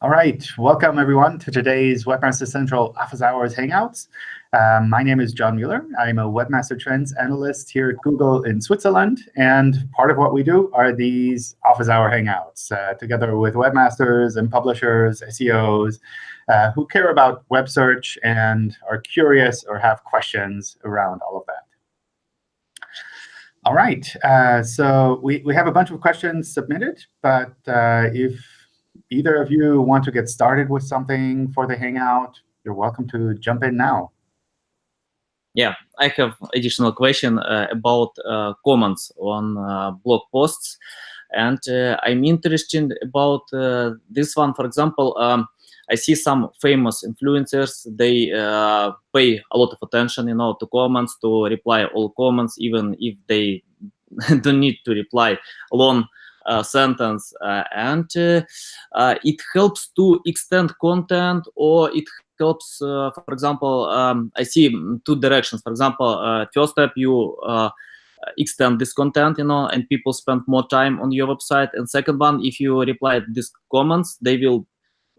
All right, welcome everyone to today's Webmaster Central Office Hours Hangouts. Um, my name is John Mueller. I'm a Webmaster Trends Analyst here at Google in Switzerland. And part of what we do are these Office Hour Hangouts, uh, together with webmasters and publishers, SEOs, uh, who care about web search and are curious or have questions around all of that. All right, uh, so we, we have a bunch of questions submitted, but uh, if either of you want to get started with something for the Hangout, you're welcome to jump in now. Yeah, I have additional question uh, about uh, comments on uh, blog posts. And uh, I'm interested about uh, this one. For example, um, I see some famous influencers, they uh, pay a lot of attention, you know, to comments, to reply all comments, even if they don't need to reply long sentence uh, and uh, it helps to extend content or it helps for example um, i see two directions. For example first step you extend this content you know and people spend more time on your website. And second one if you reply these comments they will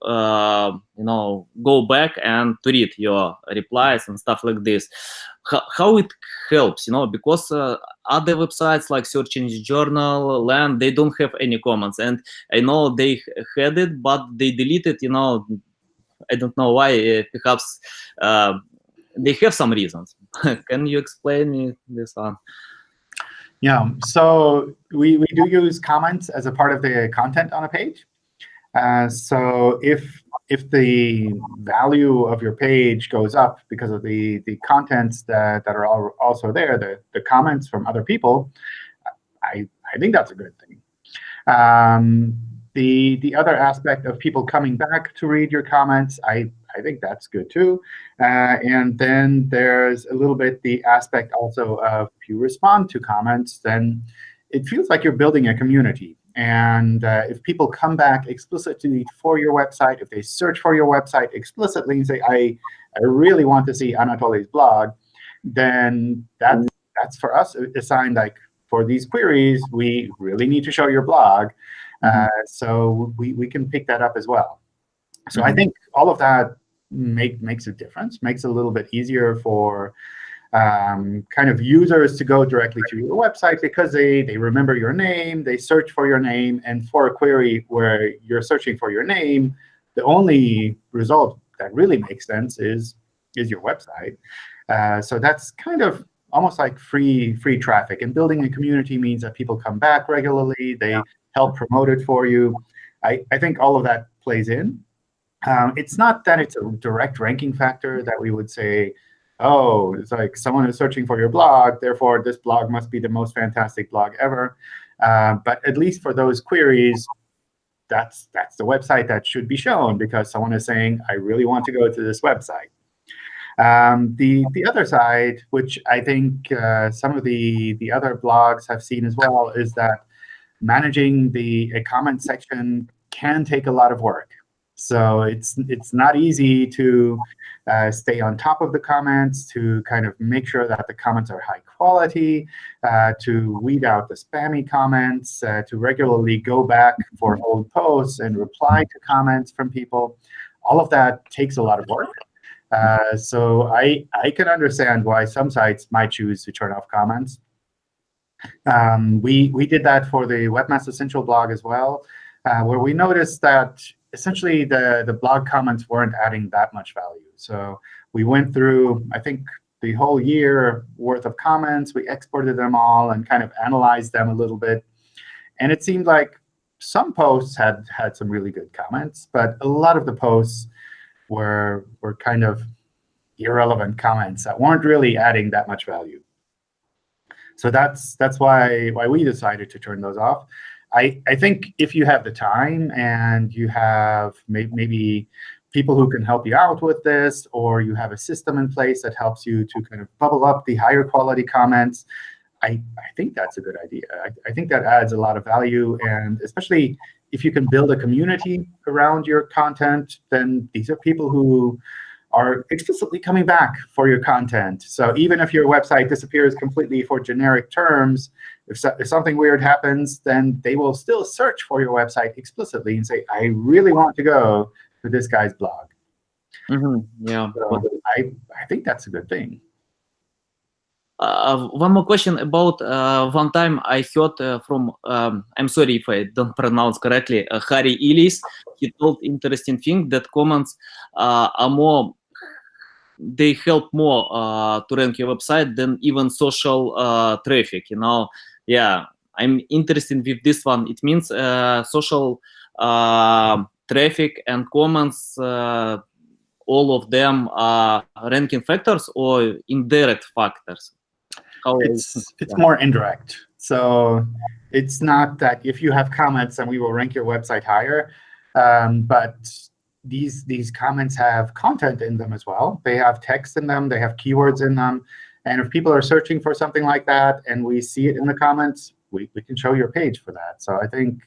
uh, you know go back and to read your replies and stuff like this. How, how it helps you know because uh, other websites like search engine journal land they don't have any comments. And i know they had it but they deleted you know i don't know why uh, perhaps uh, they have some reasons. Can you explain me this one? Yeah so we, we do use comments as a part of the content on a page uh, so if if the value of your page goes up because of the the contents that that are also there, the the comments from other people, I I think that's a good thing. Um, the the other aspect of people coming back to read your comments, I I think that's good too. Uh, and then there's a little bit the aspect also of if you respond to comments, then it feels like you're building a community. And uh, if people come back explicitly for your website, if they search for your website explicitly and say, I, I really want to see Anatoly's blog, then that's, that's for us a sign like, for these queries, we really need to show your blog. Uh, mm-hmm. so we, we can pick that up as well. So mm -hmm. I mm-hmm. think all of that make, makes a difference, makes it a little bit easier for um, kind of users to go directly to your website because they, they remember your name, they search for your name, and for a query where you're searching for your name, the only result that really makes sense is, is your website. Uh, so that's kind of almost like free free traffic. And building a community means that people come back regularly. They help promote it for you. I, I think all of that plays in. Um, it's not that it's a direct ranking factor that we would say, oh, it's like someone is searching for your blog, therefore this blog must be the most fantastic blog ever. Uh, but at least for those queries, that's that's the website that should be shown because someone is saying, I really want to go to this website. Um, the the other side, which I think uh, some of the the other blogs have seen as well, is that managing the a comment section can take a lot of work. So it's it's not easy to uh, stay on top of the comments, to kind of make sure that the comments are high quality, uh, to weed out the spammy comments, uh, to regularly go back for old posts and reply to comments from people. All of that takes a lot of work. Uh, so I, I can understand why some sites might choose to turn off comments. Um, we, we did that for the Webmaster Central blog as well, uh, where we noticed that essentially the, the blog comments weren't adding that much value. So we went through, I think, the whole year worth of comments. We exported them all and kind of analyzed them a little bit. And it seemed like some posts had had some really good comments, but a lot of the posts were were kind of irrelevant comments that weren't really adding that much value. So that's that's why why we decided to turn those off. I, I think if you have the time and you have may, maybe people who can help you out with this, or you have a system in place that helps you to kind of bubble up the higher quality comments, I, I think that's a good idea. I, I think that adds a lot of value. And especially if you can build a community around your content, then these are people who are explicitly coming back for your content. So even if your website disappears completely for generic terms, if, so, if something weird happens, then they will still search for your website explicitly and say, I really want to go to this guy's blog. Mm -hmm. Yeah. So I, I think that's a good thing. Uh, one more question about uh, one time I heard uh, from, um, I'm sorry if I don't pronounce correctly, uh, Harry Illyes. He told interesting thing that comments uh, are more, they help more uh, to rank your website than even social traffic, you know. Yeah, I'm interested with this one. It means social traffic and comments, all of them are ranking factors or indirect factors? How it's it's more indirect. So it's not that if you have comments and we will rank your website higher, um, but these these comments have content in them as well. They have text in them. They have keywords in them. And if people are searching for something like that and we see it in the comments, we, we can show your page for that. So I think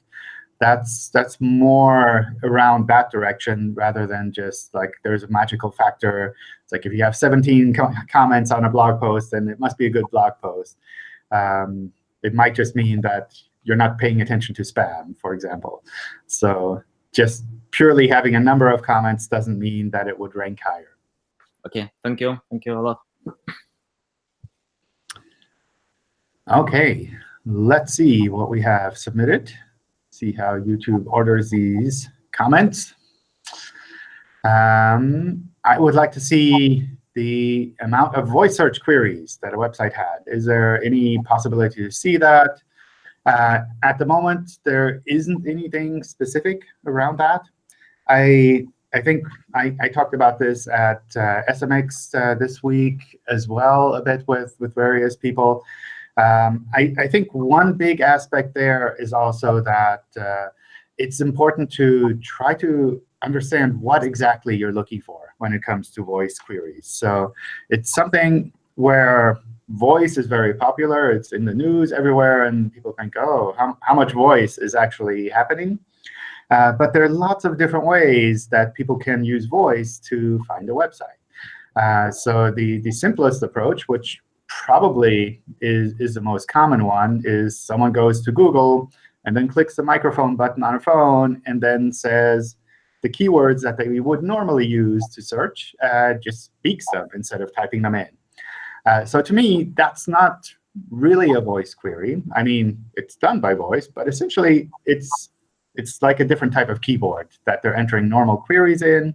that's that's more around that direction rather than just like there's a magical factor. It's like if you have 17 co comments on a blog post, then it must be a good blog post. Um, it might just mean that you're not paying attention to spam, for example. So just purely having a number of comments doesn't mean that it would rank higher. OK, thank you. Thank you a lot. OK, let's see what we have submitted see how YouTube orders these comments. Um, I would like to see the amount of voice search queries that a website had. Is there any possibility to see that? Uh, at the moment, there isn't anything specific around that. I I think I, I talked about this at uh, SMX uh, this week as well a bit with, with various people. Um, I, I, think one big aspect there is also that uh, it's important to try to understand what exactly you're looking for when it comes to voice queries. So it's something where voice is very popular. It's in the news everywhere, and people think, oh, how, how much voice is actually happening? Uh, but there are lots of different ways that people can use voice to find a website. Uh, so the, the simplest approach, which probably is, is the most common one, is someone goes to Google and then clicks the microphone button on a phone and then says the keywords that they would normally use to search, uh, just speaks them instead of typing them in. Uh, so to me, that's not really a voice query. I mean, it's done by voice, but essentially it's it's like a different type of keyboard that they're entering normal queries in.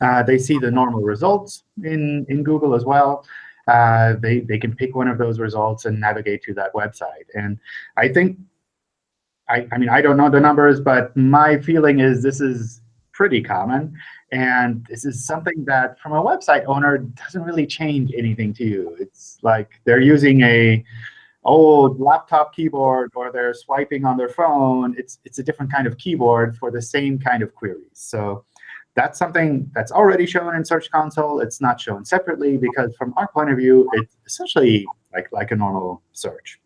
Uh, they see the normal results in, in Google as well uh, they, they can pick one of those results and navigate to that website. And I think, I, I mean, I don't know the numbers, but my feeling is this is pretty common. And this is something that, from a website owner, doesn't really change anything to you. It's like they're using a old laptop keyboard or they're swiping on their phone. It's, it's a different kind of keyboard for the same kind of queries. So that's something that's already shown in Search Console. It's not shown separately because from our point of view, it's essentially like, like a normal search.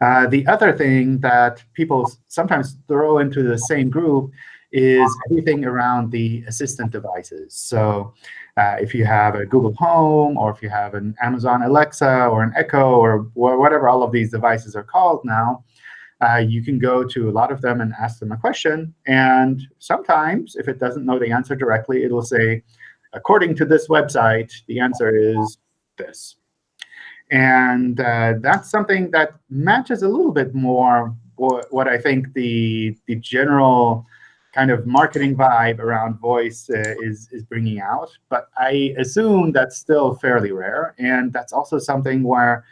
Uh, the other thing that people sometimes throw into the same group is everything around the assistant devices. So uh, if you have a Google Home, or if you have an Amazon Alexa, or an Echo, or whatever all of these devices are called now, uh, you can go to a lot of them and ask them a question. And sometimes, if it doesn't know the answer directly, it will say, according to this website, the answer is this. And uh, that's something that matches a little bit more what, what I think the, the general kind of marketing vibe around voice uh, is, is bringing out. But I assume that's still fairly rare. And that's also something where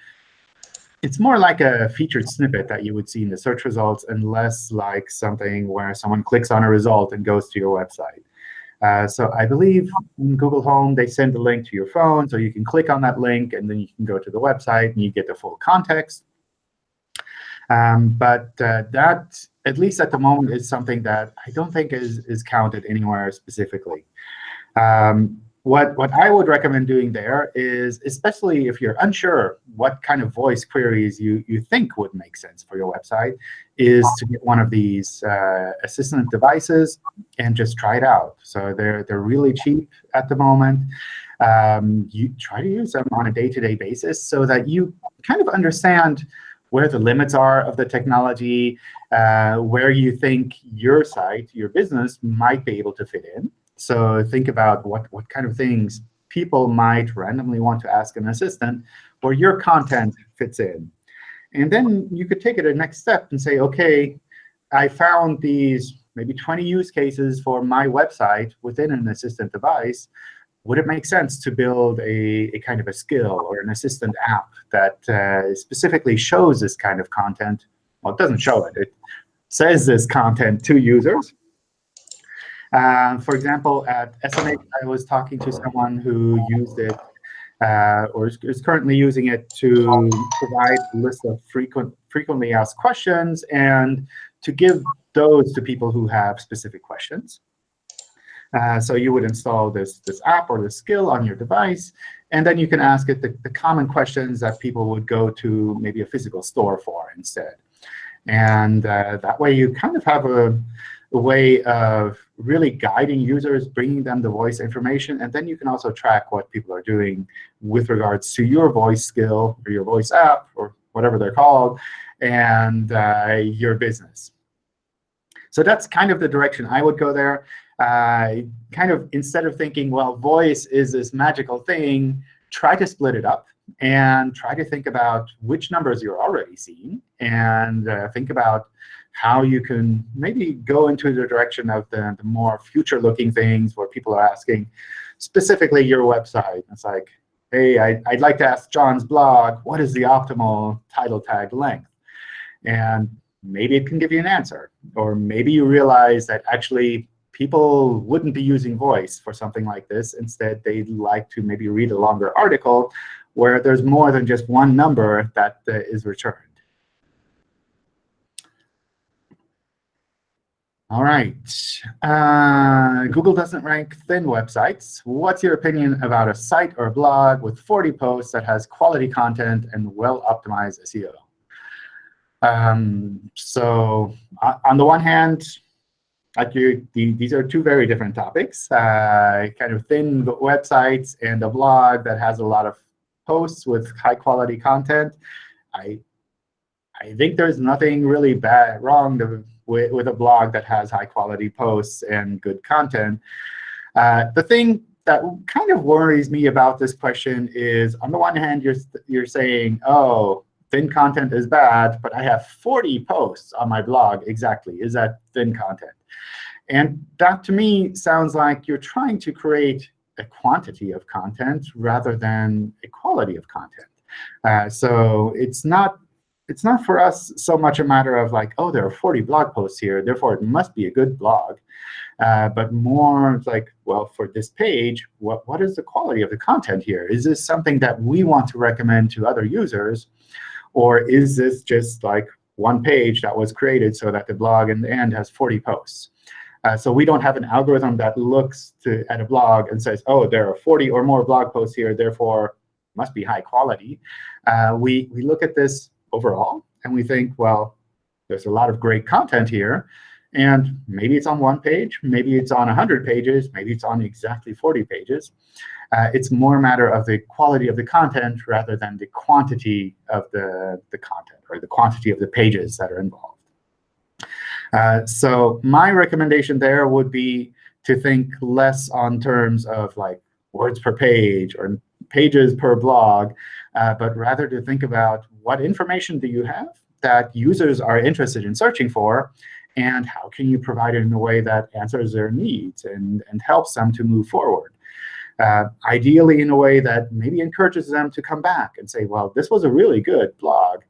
it's more like a featured snippet that you would see in the search results and less like something where someone clicks on a result and goes to your website. Uh, so I believe in Google Home, they send a link to your phone, so you can click on that link, and then you can go to the website, and you get the full context. Um, but uh, that, at least at the moment, is something that I don't think is, is counted anywhere specifically. Um, what, what I would recommend doing there is, especially if you're unsure what kind of voice queries you, you think would make sense for your website, is to get one of these uh, assistant devices and just try it out. So they're, they're really cheap at the moment. Um, you try to use them on a day-to-day -day basis so that you kind of understand where the limits are of the technology, uh, where you think your site, your business, might be able to fit in. So think about what, what kind of things people might randomly want to ask an assistant where your content fits in. And then you could take it a next step and say, OK, I found these maybe 20 use cases for my website within an assistant device. Would it make sense to build a, a kind of a skill or an assistant app that uh, specifically shows this kind of content? Well, it doesn't show it. It says this content to users. Uh, for example, at SMX, I was talking to someone who used it uh, or is, is, currently using it to provide a list of frequent, frequently asked questions and to give those to people who have specific questions. Uh, so you would install this, this app or this skill on your device, and then you can ask it the, the common questions that people would go to maybe a physical store for instead. And uh, that way you kind of have a, a way of really guiding users, bringing them the voice information. And then you can also track what people are doing with regards to your voice skill or your voice app or whatever they're called and uh, your business. So that's kind of the direction I would go there. Uh, kind of instead of thinking, well, voice is this magical thing, try to split it up and try to think about which numbers you're already seeing and uh, think about how you can maybe go into the direction of the, the more future-looking things where people are asking specifically your website. It's like, hey, I, would like to ask John's blog, what is the optimal title tag length? And maybe it can give you an answer. Or maybe you realize that actually people wouldn't be using voice for something like this. Instead, they'd like to maybe read a longer article where there's more than just one number that uh, is returned. All right. Uh, Google doesn't rank thin websites. What's your opinion about a site or a blog with 40 posts that has quality content and well-optimized SEO? Um, so uh, on the one hand, like the, these are two very different topics. Uh, kind of thin websites and a blog that has a lot of posts with high-quality content. I, I think there's nothing really bad wrong to with, with a blog that has high quality posts and good content. Uh, the thing that kind of worries me about this question is, on the one hand, you're, you're saying, oh, thin content is bad, but I have 40 posts on my blog exactly. Is that thin content? And that, to me, sounds like you're trying to create a quantity of content rather than a quality of content. Uh, so it's not it's not for us so much a matter of like, oh, there are 40 blog posts here, therefore it must be a good blog. Uh, but more like, well, for this page, what, what is the quality of the content here? Is this something that we want to recommend to other users? Or is this just like one page that was created so that the blog in the end has 40 posts? Uh, so we don't have an algorithm that looks to, at a blog and says, oh, there are 40 or more blog posts here, therefore must be high quality. Uh, we, we look at this overall. And we think, well, there's a lot of great content here. And maybe it's on one page, maybe it's on 100 pages, maybe it's on exactly 40 pages. Uh, it's more a matter of the quality of the content rather than the quantity of the, the content or the quantity of the pages that are involved. Uh, so my recommendation there would be to think less on terms of like words per page or pages per blog, uh, but rather to think about what information do you have that users are interested in searching for, and how can you provide it in a way that answers their needs and, and helps them to move forward. Uh, ideally in a way that maybe encourages them to come back and say, well, this was a really good blog.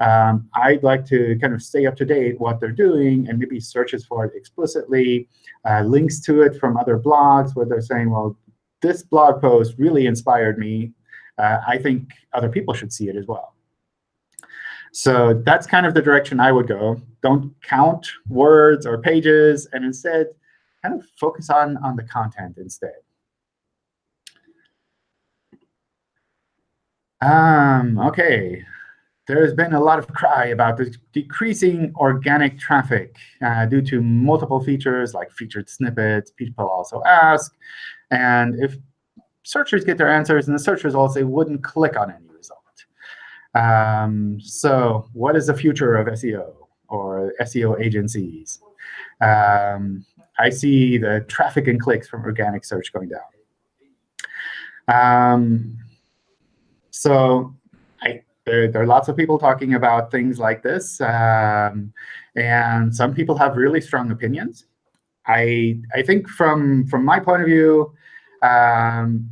Um, I'd like to kind of stay up to date what they're doing and maybe searches for it explicitly, uh, links to it from other blogs where they're saying, well, this blog post really inspired me. Uh, I think other people should see it as well. So that's kind of the direction I would go. Don't count words or pages, and instead kind of focus on, on the content instead. Um, OK. There's been a lot of cry about the decreasing organic traffic uh, due to multiple features like featured snippets. People also ask. And if searchers get their answers in the search results, they wouldn't click on any result. Um, so what is the future of SEO or SEO agencies? Um, I see the traffic and clicks from organic search going down. Um, so I, there, there, are lots of people talking about things like this. Um, and some people have really strong opinions. I, I think from, from my point of view, um,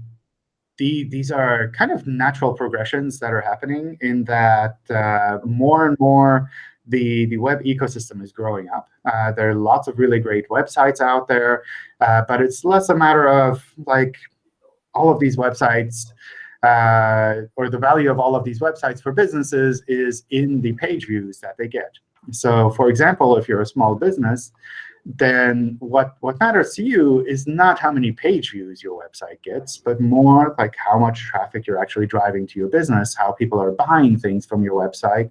the, these are kind of natural progressions that are happening in that uh, more and more the, the web ecosystem is growing up. Uh, there are lots of really great websites out there, uh, but it's less a matter of like all of these websites uh, or the value of all of these websites for businesses is in the page views that they get. So for example, if you're a small business, then what, what matters to you is not how many page views your website gets, but more like how much traffic you're actually driving to your business, how people are buying things from your website,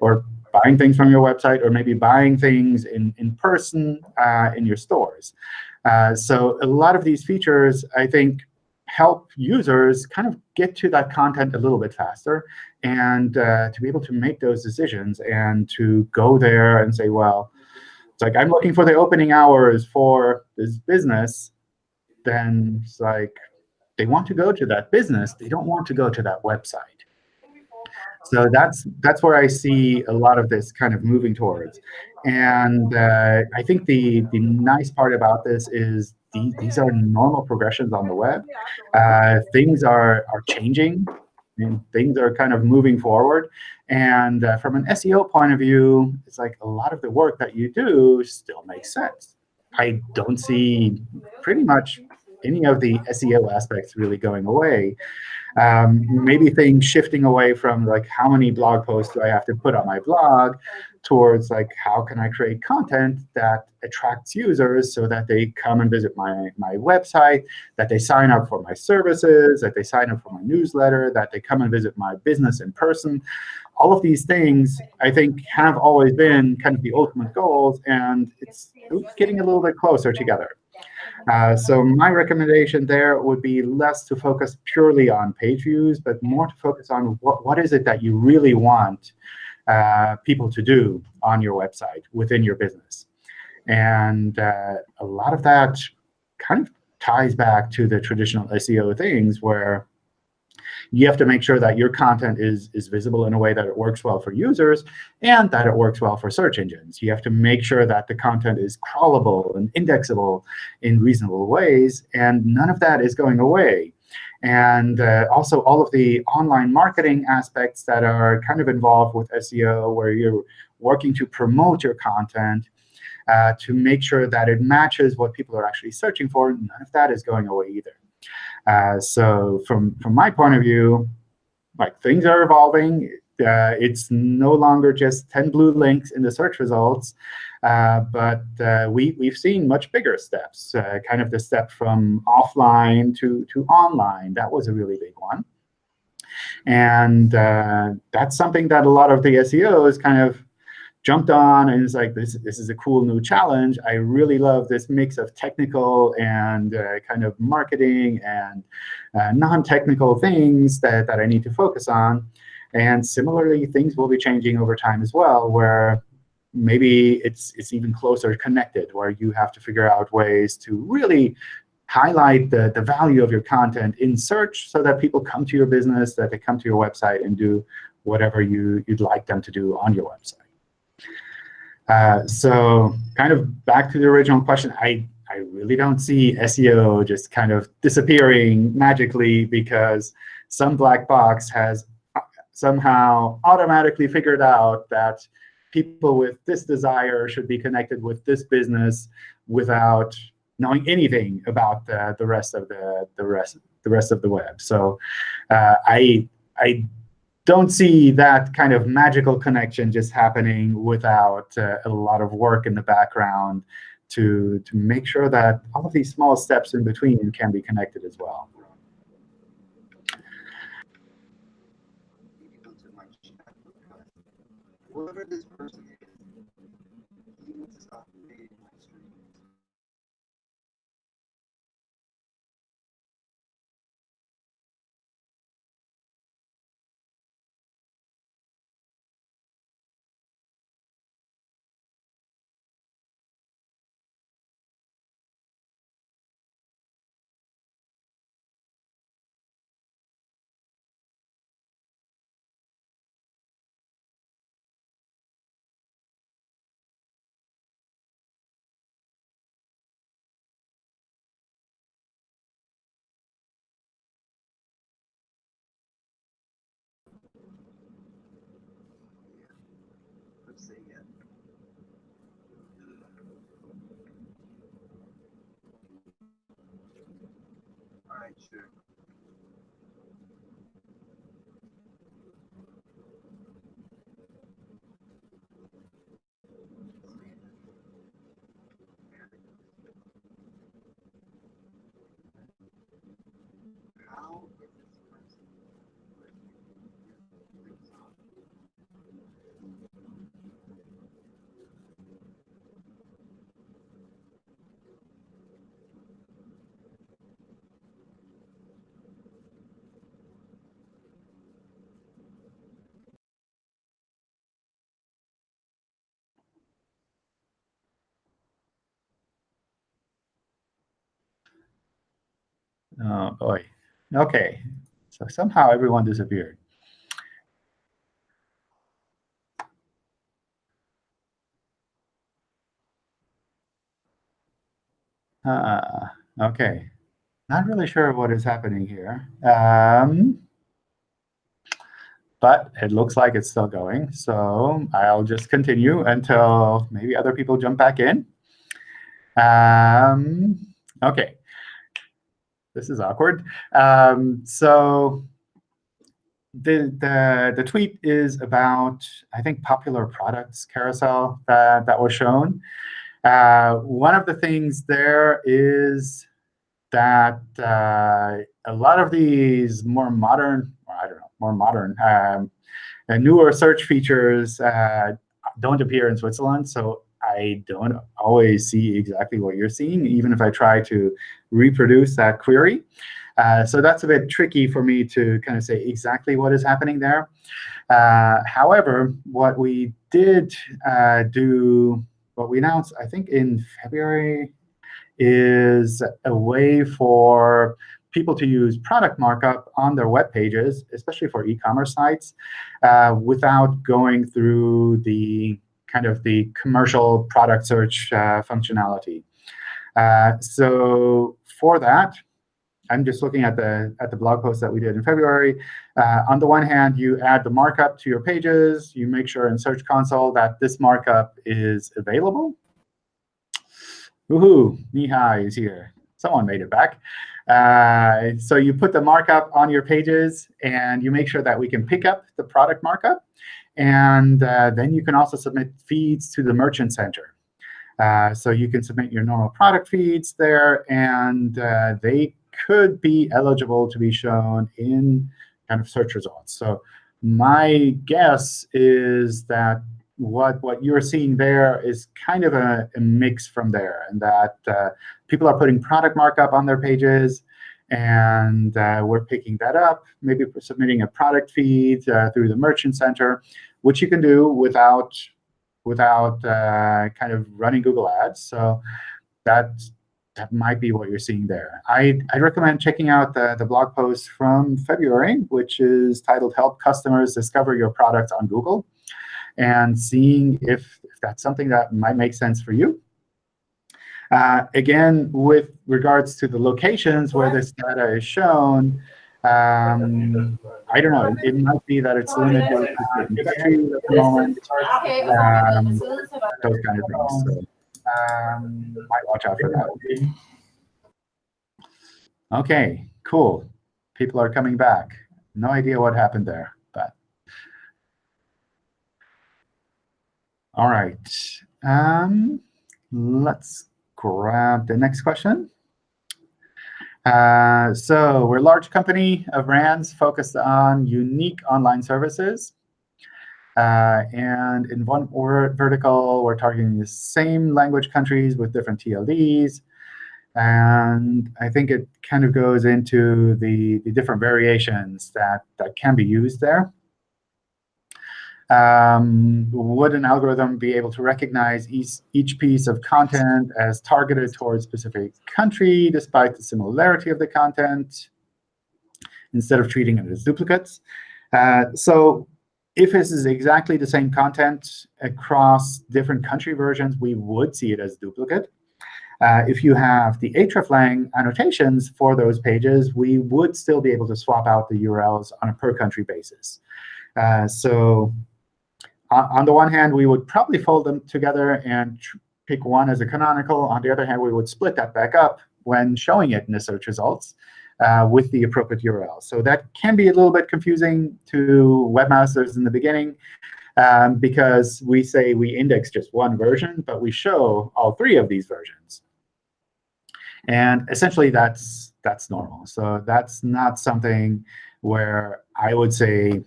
or buying things from your website, or maybe buying things in, in person uh, in your stores. Uh, so a lot of these features, I think, help users kind of get to that content a little bit faster and uh, to be able to make those decisions and to go there and say, well, it's like I'm looking for the opening hours for this business, then it's like they want to go to that business. They don't want to go to that website. So that's that's where I see a lot of this kind of moving towards. And uh, I think the, the nice part about this is these, these are normal progressions on the web. Uh, things are, are changing. And things are kind of moving forward. And uh, from an SEO point of view, it's like a lot of the work that you do still makes sense. I don't see pretty much any of the SEO aspects really going away. Um, maybe things shifting away from like how many blog posts do I have to put on my blog towards like how can I create content that attracts users so that they come and visit my, my website, that they sign up for my services, that they sign up for my newsletter, that they come and visit my business in person. All of these things, I think, have always been kind of the ultimate goals, and it's getting a little bit closer together. Uh, so my recommendation there would be less to focus purely on page views, but more to focus on what, what is it that you really want uh, people to do on your website within your business. And uh, a lot of that kind of ties back to the traditional SEO things where you have to make sure that your content is, is visible in a way that it works well for users and that it works well for search engines. You have to make sure that the content is crawlable and indexable in reasonable ways. And none of that is going away. And uh, also all of the online marketing aspects that are kind of involved with SEO, where you're working to promote your content uh, to make sure that it matches what people are actually searching for, none of that is going away either. Uh, so from, from my point of view, like things are evolving. Uh, it's no longer just 10 blue links in the search results, but uh, we, we've seen much bigger steps, uh, kind of the step from offline to, to online. That was a really big one. And uh, that's something that a lot of the SEOs kind of jumped on and it's like, this, this is a cool new challenge. I really love this mix of technical and uh, kind of marketing and uh, non-technical things that, that I need to focus on. And similarly, things will be changing over time as well, where maybe it's, it's even closer connected, where you have to figure out ways to really highlight the, the value of your content in search so that people come to your business, that they come to your website and do whatever you, you'd like them to do on your website. Uh, so kind of back to the original question, I, I really don't see SEO just kind of disappearing magically because some black box has uh, somehow automatically figured out that people with this desire should be connected with this business without knowing anything about the, the rest of the, the rest the rest of the web. So uh, I I don't see that kind of magical connection just happening without uh, a lot of work in the background to, to make sure that all of these small steps in between can be connected as well. Whoever this person All right, Oh, boy. OK. So somehow everyone disappeared. Uh, OK. Not really sure what is happening here. Um, but it looks like it's still going. So I'll just continue until maybe other people jump back in. Um, OK. This is awkward. Um, so the, the, the tweet is about, I think, popular products carousel that, that was shown. Uh, one of the things there is that uh, a lot of these more modern, or I don't know, more modern, um, newer search features uh, don't appear in Switzerland. So I don't always see exactly what you're seeing, even if I try to reproduce that query. Uh, so that's a bit tricky for me to kind of say exactly what is happening there. Uh, however, what we did uh, do, what we announced, I think in February, is a way for people to use product markup on their web pages, especially for e-commerce sites, uh, without going through the kind of the commercial product search uh, functionality. Uh, so for that, I'm just looking at the at the blog post that we did in February. Uh, on the one hand, you add the markup to your pages. You make sure in Search Console that this markup is available. Woohoo! Mihai is here. Someone made it back. Uh, so you put the markup on your pages, and you make sure that we can pick up the product markup. And uh, then you can also submit feeds to the Merchant Center. Uh, so you can submit your normal product feeds there, and uh, they could be eligible to be shown in kind of search results. So my guess is that what, what you're seeing there is kind of a, a mix from there, and that uh, people are putting product markup on their pages, and uh, we're picking that up, maybe submitting a product feed uh, through the Merchant Center, which you can do without, without uh, kind of running Google Ads. So that, that might be what you're seeing there. I, I recommend checking out the, the blog post from February, which is titled Help Customers Discover Your Product on Google, and seeing if, if that's something that might make sense for you. Uh, again, with regards to the locations where this data is shown, um, I don't know. It might be that it's limited to certain countries at the moment. Um, those kind of things. So, um, might watch out for that. OK, cool. People are coming back. No idea what happened there, but all right. Um, let's grab the next question. Uh, so we're a large company of brands focused on unique online services. Uh, and in one vertical, we're targeting the same language countries with different TLDs. And I think it kind of goes into the, the different variations that, that can be used there. Um, would an algorithm be able to recognize each, each piece of content as targeted towards a specific country, despite the similarity of the content, instead of treating it as duplicates? Uh, so if this is exactly the same content across different country versions, we would see it as duplicate. Uh, if you have the hreflang annotations for those pages, we would still be able to swap out the URLs on a per-country basis. Uh, so on the one hand, we would probably fold them together and pick one as a canonical. On the other hand, we would split that back up when showing it in the search results uh, with the appropriate URL. So that can be a little bit confusing to webmasters in the beginning um, because we say we index just one version, but we show all three of these versions. And essentially, that's that's normal. So that's not something where I would say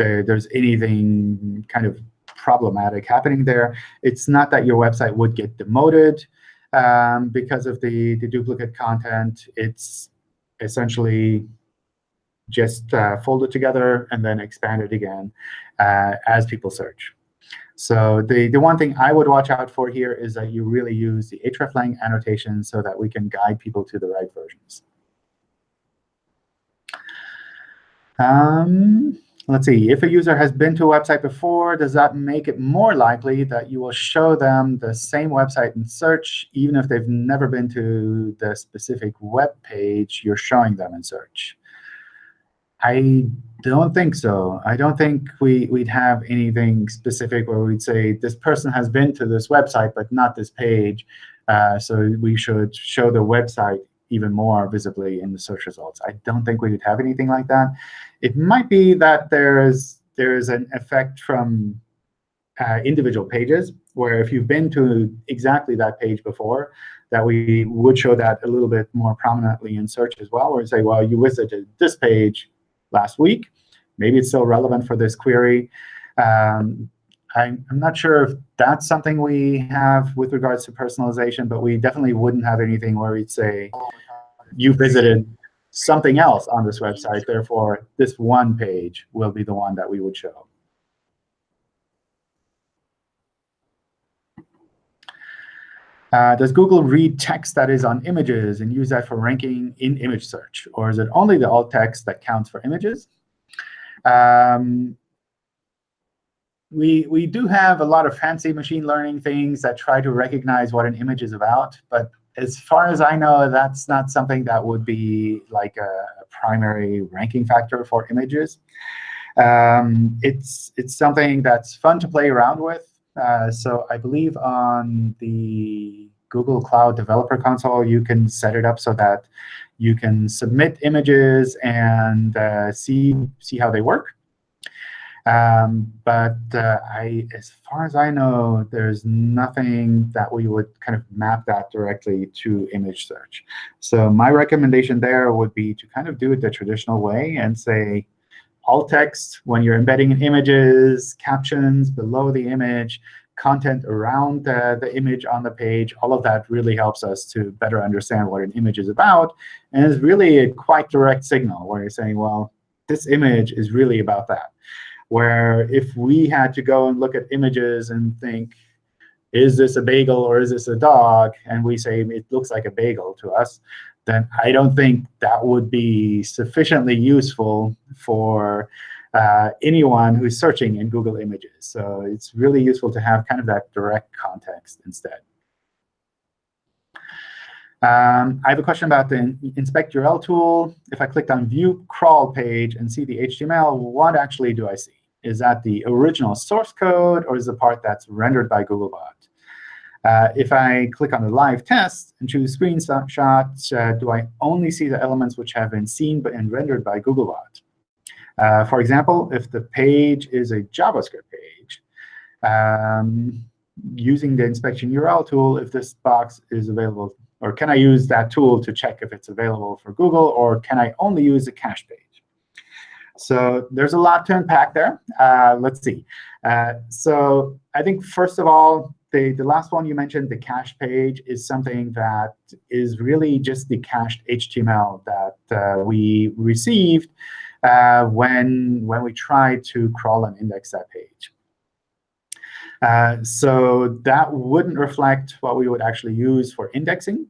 there, there's anything kind of problematic happening there. It's not that your website would get demoted um, because of the, the duplicate content. It's essentially just uh, fold it together and then expand it again uh, as people search. So the, the one thing I would watch out for here is that you really use the hreflang annotation so that we can guide people to the right versions. Um, let's see. If a user has been to a website before, does that make it more likely that you will show them the same website in search, even if they've never been to the specific web page you're showing them in search? I don't think so. I don't think we, we'd have anything specific where we'd say this person has been to this website, but not this page. Uh, so we should show the website even more visibly in the search results. I don't think we would have anything like that. It might be that there's there's an effect from uh, individual pages, where if you've been to exactly that page before, that we would show that a little bit more prominently in search as well, where say, well, you visited this page last week. Maybe it's still relevant for this query. Um, I'm, not sure if that's something we have with regards to personalization, but we definitely wouldn't have anything where we'd say, you visited something else on this website. Therefore, this one page will be the one that we would show. Uh, does Google read text that is on images and use that for ranking in image search? Or is it only the alt text that counts for images? Um, we, we do have a lot of fancy machine learning things that try to recognize what an image is about. But as far as I know, that's not something that would be like a, primary ranking factor for images. Um, it's, it's something that's fun to play around with. Uh, so I believe on the Google Cloud Developer Console, you can set it up so that you can submit images and uh, see, see how they work. Um, but uh, I, as far as I know, there's nothing that we would kind of map that directly to image search. So my recommendation there would be to kind of do it the traditional way and say, alt text when you're embedding in images, captions below the image, content around the, the image on the page, all of that really helps us to better understand what an image is about. And it's really a quite direct signal where you're saying, well, this image is really about that. Where if we had to go and look at images and think, is this a bagel or is this a dog? And we say it looks like a bagel to us then I don't think that would be sufficiently useful for uh, anyone who's searching in Google Images. So it's really useful to have kind of that direct context instead. Um, I have a question about the inspect URL tool. If I clicked on view crawl page and see the HTML, what actually do I see? Is that the original source code, or is the part that's rendered by Googlebot? Uh, if I click on the live test and choose screenshot, uh, do I only see the elements which have been seen and rendered by Googlebot? Uh, for example, if the page is a JavaScript page, um, using the inspection URL tool, if this box is available, or can I use that tool to check if it's available for Google, or can I only use the cache page? So there's a lot to unpack there. Uh, let's see. Uh, so I think, first of all, the, the last one you mentioned, the cache page, is something that is really just the cached HTML that uh, we received uh, when, when we tried to crawl and index that page. Uh, so that wouldn't reflect what we would actually use for indexing.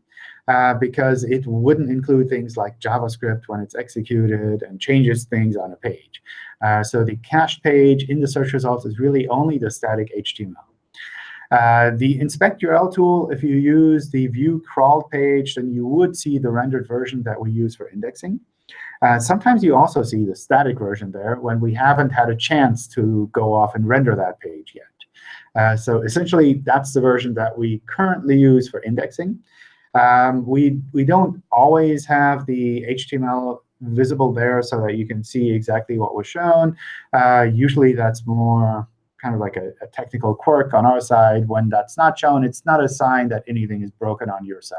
Uh, because it wouldn't include things like JavaScript when it's executed and changes things on a page. Uh, so the cached page in the search results is really only the static HTML. Uh, the inspect URL tool, if you use the view crawl page, then you would see the rendered version that we use for indexing. Uh, sometimes you also see the static version there when we haven't had a chance to go off and render that page yet. Uh, so essentially, that's the version that we currently use for indexing. Um, we, we don't always have the HTML visible there so that you can see exactly what was shown. Uh, usually, that's more kind of like a, a, technical quirk on our side. When that's not shown, it's not a sign that anything is broken on your side.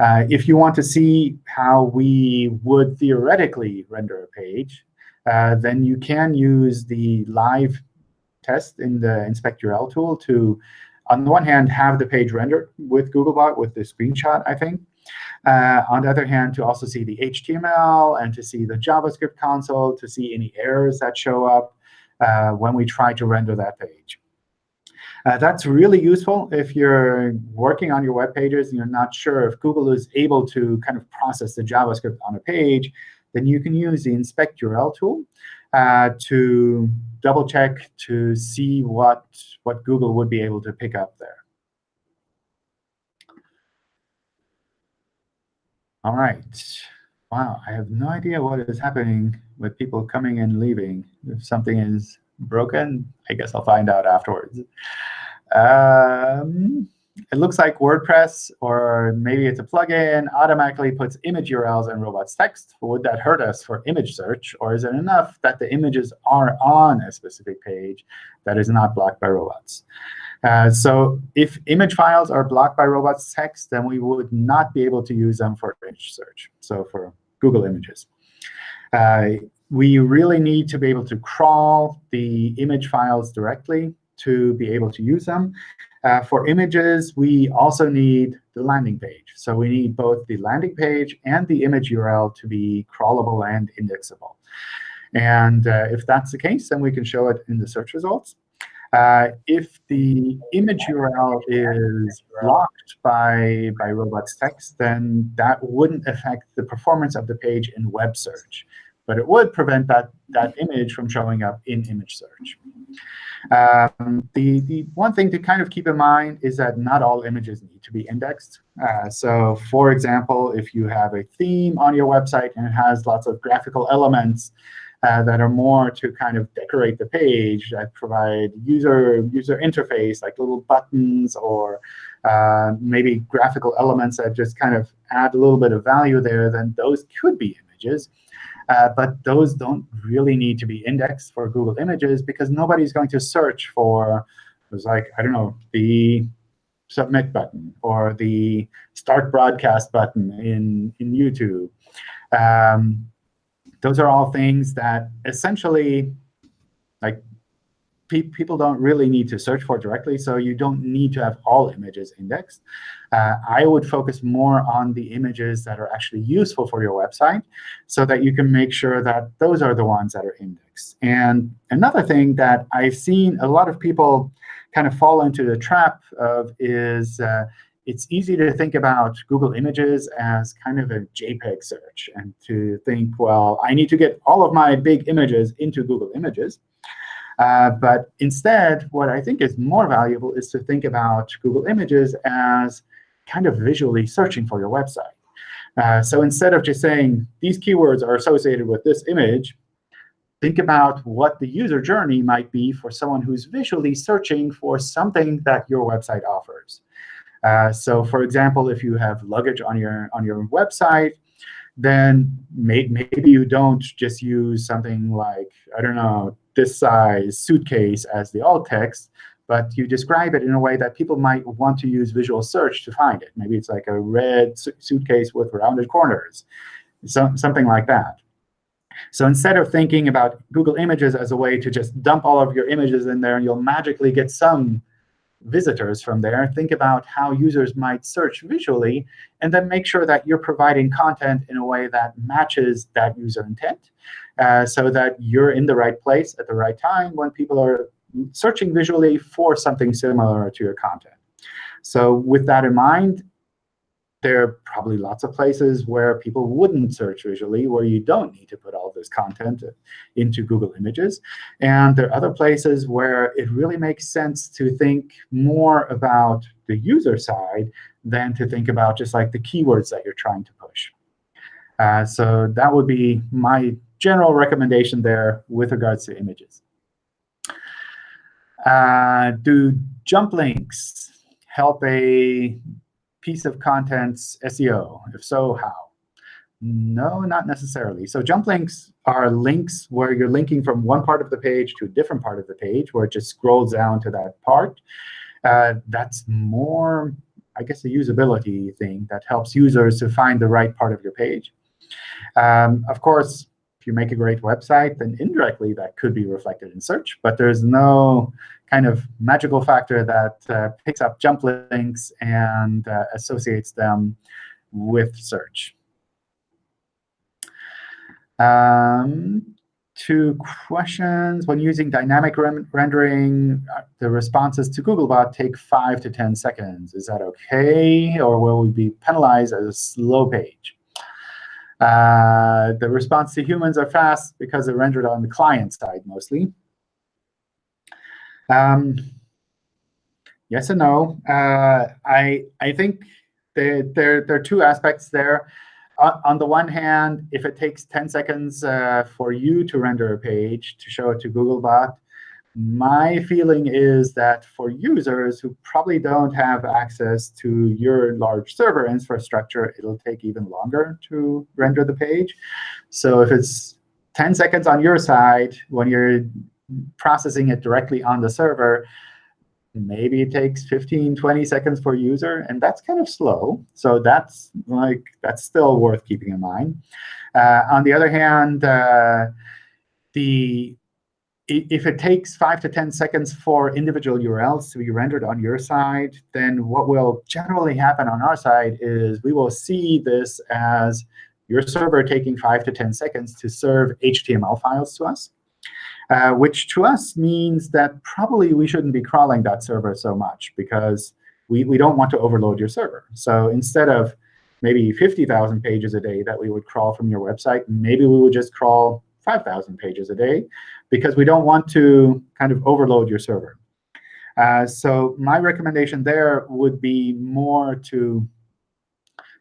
Uh, if you want to see how we would theoretically render a page, uh, then you can use the live test in the inspect URL tool to on the one hand, have the page rendered with Googlebot with the screenshot, I think. Uh, on the other hand, to also see the HTML and to see the JavaScript console, to see any errors that show up uh, when we try to render that page. Uh, that's really useful if you're working on your web pages and you're not sure if Google is able to kind of process the JavaScript on a page, then you can use the inspect URL tool uh, to double check to see what, what Google would be able to pick up there. All right. Wow, I have no idea what is happening with people coming and leaving. If something is broken, I guess I'll find out afterwards. Um, it looks like WordPress, or maybe it's a plugin, automatically puts image URLs in robots text. Would that hurt us for image search? Or is it enough that the images are on a specific page that is not blocked by robots? Uh, so if image files are blocked by robots text, then we would not be able to use them for image search, so for Google Images. Uh, we really need to be able to crawl the image files directly to be able to use them. Uh, for images, we also need the landing page. So we need both the landing page and the image URL to be crawlable and indexable. And uh, if that's the case, then we can show it in the search results. Uh, if the image URL is blocked by, by robots text, then that wouldn't affect the performance of the page in web search. But it would prevent that, that image from showing up in image search. Um, the, the one thing to kind of keep in mind is that not all images need to be indexed. Uh, so for example, if you have a theme on your website and it has lots of graphical elements uh, that are more to kind of decorate the page, that provide user, user interface, like little buttons or uh, maybe graphical elements that just kind of add a little bit of value there, then those could be images. Uh, but those don't really need to be indexed for Google Images because nobody's going to search for, it was like, I don't know, the submit button or the start broadcast button in, in YouTube. Um, those are all things that essentially, like pe people don't really need to search for directly, so you don't need to have all images indexed. Uh, I would focus more on the images that are actually useful for your website so that you can make sure that those are the ones that are indexed. And another thing that I've seen a lot of people kind of fall into the trap of is uh, it's easy to think about Google Images as kind of a JPEG search and to think, well, I need to get all of my big images into Google Images. Uh, but instead, what I think is more valuable is to think about Google Images as kind of visually searching for your website. Uh, so instead of just saying, these keywords are associated with this image, think about what the user journey might be for someone who's visually searching for something that your website offers. Uh, so for example, if you have luggage on your, on your website, then may, maybe you don't just use something like, I don't know, this size suitcase as the alt text, but you describe it in a way that people might want to use visual search to find it. Maybe it's like a red su suitcase with rounded corners, so, something like that. So instead of thinking about Google Images as a way to just dump all of your images in there and you'll magically get some visitors from there, think about how users might search visually, and then make sure that you're providing content in a way that matches that user intent uh, so that you're in the right place at the right time when people are searching visually for something similar to your content. So with that in mind, there are probably lots of places where people wouldn't search visually, where you don't need to put all this content into Google Images. And there are other places where it really makes sense to think more about the user side than to think about just like the keywords that you're trying to push. Uh, so that would be my general recommendation there with regards to images. Uh, do jump links help a piece of content's SEO? If so, how? No, not necessarily. So jump links are links where you're linking from one part of the page to a different part of the page, where it just scrolls down to that part. Uh, that's more, I guess, a usability thing that helps users to find the right part of your page. Um, of course, if you make a great website, then indirectly that could be reflected in search. But there's no kind of magical factor that uh, picks up jump links and uh, associates them with search. Um, two questions. When using dynamic rendering, uh, the responses to Googlebot take 5 to 10 seconds. Is that OK? Or will we be penalized as a slow page? Uh, the response to humans are fast because they're rendered on the client side mostly. Um, yes and no. Uh, I I think there there are two aspects there. On, on the one hand, if it takes 10 seconds uh, for you to render a page to show it to Googlebot, my feeling is that for users who probably don't have access to your large server infrastructure, it'll take even longer to render the page. So if it's 10 seconds on your side when you're processing it directly on the server, maybe it takes 15, 20 seconds for user, and that's kind of slow. So that's like that's still worth keeping in mind. Uh, on the other hand, uh, the if it takes 5 to 10 seconds for individual URLs to be rendered on your side, then what will generally happen on our side is we will see this as your server taking 5 to 10 seconds to serve HTML files to us, uh, which to us means that probably we shouldn't be crawling that server so much because we, we don't want to overload your server. So instead of maybe 50,000 pages a day that we would crawl from your website, maybe we would just crawl 5,000 pages a day because we don't want to kind of overload your server. Uh, so my recommendation there would be more to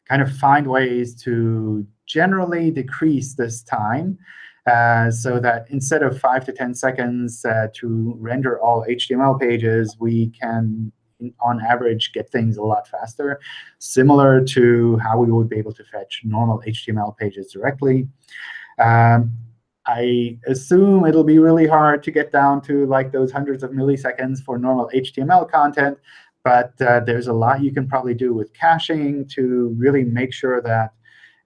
kind of find ways to generally decrease this time uh, so that instead of 5 to 10 seconds uh, to render all HTML pages, we can, on average, get things a lot faster, similar to how we would be able to fetch normal HTML pages directly. Um, I assume it'll be really hard to get down to like those hundreds of milliseconds for normal HTML content. But uh, there's a lot you can probably do with caching to really make sure that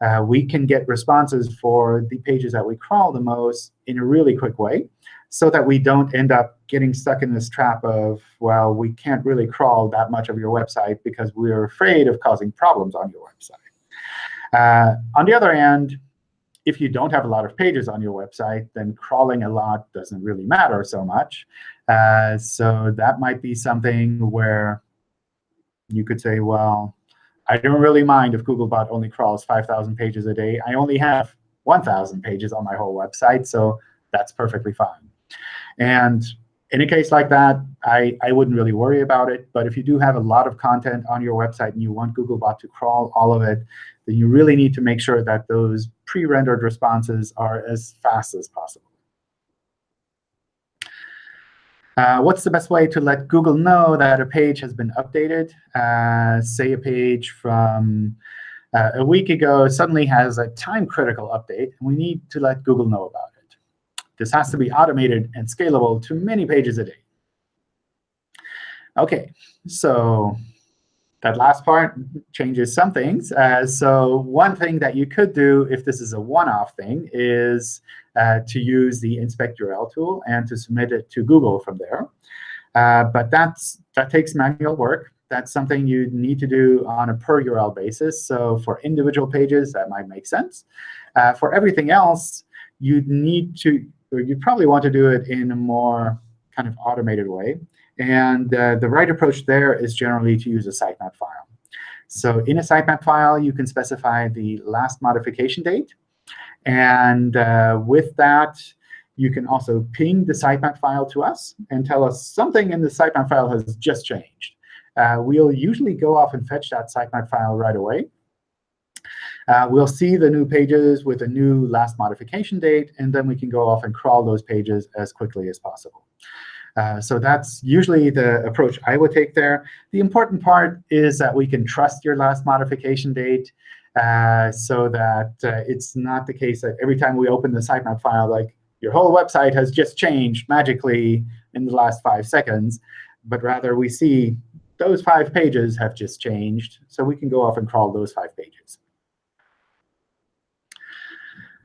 uh, we can get responses for the pages that we crawl the most in a really quick way so that we don't end up getting stuck in this trap of, well, we can't really crawl that much of your website because we're afraid of causing problems on your website. Uh, on the other hand, if you don't have a lot of pages on your website, then crawling a lot doesn't really matter so much. Uh, so that might be something where you could say, well, I don't really mind if Googlebot only crawls 5,000 pages a day. I only have 1,000 pages on my whole website, so that's perfectly fine. And in a case like that, I, I wouldn't really worry about it. But if you do have a lot of content on your website and you want Googlebot to crawl all of it, then you really need to make sure that those pre-rendered responses are as fast as possible. Uh, what's the best way to let Google know that a page has been updated? Uh, say a page from uh, a week ago suddenly has a time-critical update, and we need to let Google know about it. This has to be automated and scalable to many pages a day. OK, so that last part changes some things. Uh, so one thing that you could do if this is a one-off thing is uh, to use the inspect URL tool and to submit it to Google from there. Uh, but that's, that takes manual work. That's something you need to do on a per URL basis. So for individual pages, that might make sense. Uh, for everything else, you'd need to, you'd probably want to do it in a more kind of automated way. And uh, the right approach there is generally to use a sitemap file. So in a sitemap file, you can specify the last modification date. And uh, with that, you can also ping the sitemap file to us and tell us something in the sitemap file has just changed. Uh, we'll usually go off and fetch that sitemap file right away. Uh, we'll see the new pages with a new last modification date, and then we can go off and crawl those pages as quickly as possible. Uh, so that's usually the approach I would take there. The important part is that we can trust your last modification date uh, so that uh, it's not the case that every time we open the sitemap file, like your whole website has just changed magically in the last five seconds, but rather we see those five pages have just changed. So we can go off and crawl those five pages.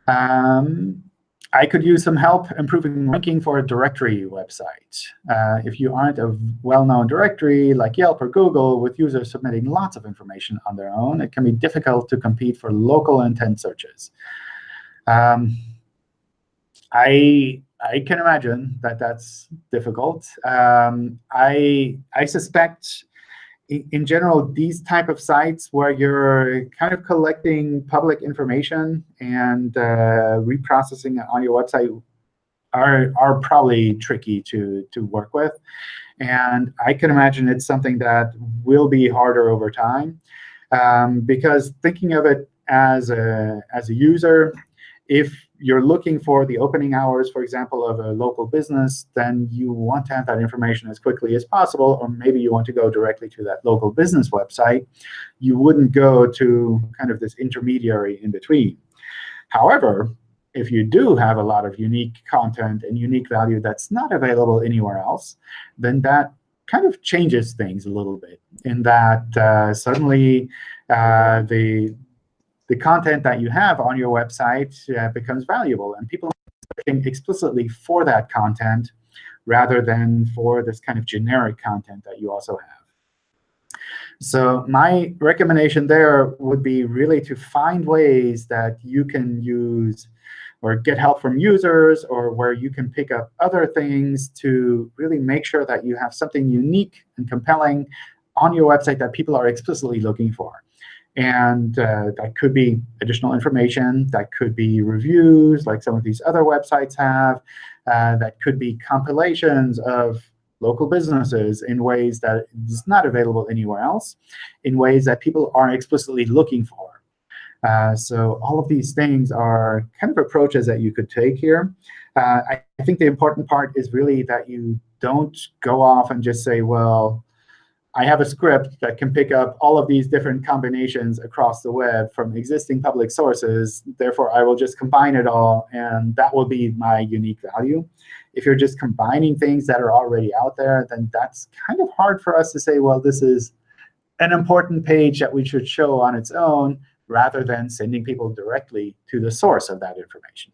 Um, I could use some help improving ranking for a directory website. Uh, if you aren't a well-known directory like Yelp or Google with users submitting lots of information on their own, it can be difficult to compete for local intent searches. Um, I I can imagine that that's difficult. Um, I I suspect in general, these type of sites where you're kind of collecting public information and uh, reprocessing it on your website are, are probably tricky to, to work with. And I can imagine it's something that will be harder over time. Um, because thinking of it as a, as a user, if you're looking for the opening hours, for example, of a local business, then you want to have that information as quickly as possible. Or maybe you want to go directly to that local business website. You wouldn't go to kind of this intermediary in between. However, if you do have a lot of unique content and unique value that's not available anywhere else, then that kind of changes things a little bit in that uh, suddenly uh, the the content that you have on your website uh, becomes valuable. And people are looking explicitly for that content rather than for this kind of generic content that you also have. So my recommendation there would be really to find ways that you can use or get help from users or where you can pick up other things to really make sure that you have something unique and compelling on your website that people are explicitly looking for. And uh, that could be additional information. That could be reviews, like some of these other websites have. Uh, that could be compilations of local businesses in ways that is not available anywhere else, in ways that people are explicitly looking for. Uh, so all of these things are kind of approaches that you could take here. Uh, I, I think the important part is really that you don't go off and just say, well, I have a script that can pick up all of these different combinations across the web from existing public sources. Therefore, I will just combine it all, and that will be my unique value. If you're just combining things that are already out there, then that's kind of hard for us to say, well, this is an important page that we should show on its own, rather than sending people directly to the source of that information.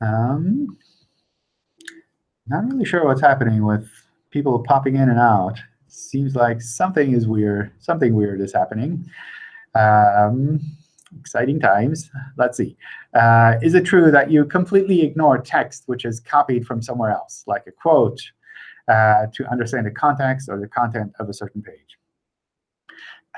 Um, not really sure what's happening with people popping in and out. Seems like something is weird. Something weird is happening. Um, exciting times. Let's see. Uh, is it true that you completely ignore text which is copied from somewhere else, like a quote, uh, to understand the context or the content of a certain page?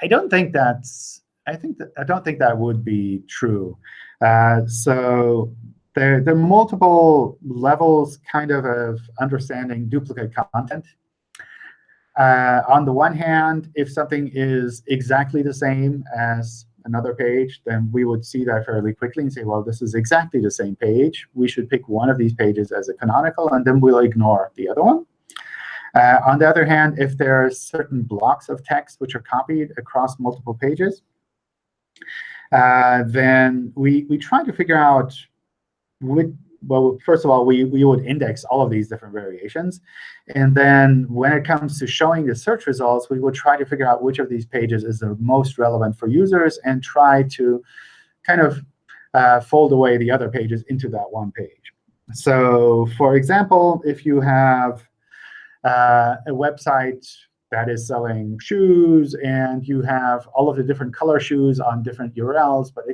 I don't think that's. I think that I don't think that would be true. Uh, so there, there are multiple levels kind of of understanding duplicate content. Uh, on the one hand, if something is exactly the same as another page, then we would see that fairly quickly and say, well, this is exactly the same page. We should pick one of these pages as a canonical, and then we'll ignore the other one. Uh, on the other hand, if there are certain blocks of text which are copied across multiple pages, uh, then we, we try to figure out would, well, first of all, we, we would index all of these different variations. And then when it comes to showing the search results, we would try to figure out which of these pages is the most relevant for users and try to kind of uh, fold away the other pages into that one page. So for example, if you have uh, a website that is selling shoes, and you have all of the different color shoes on different URLs, but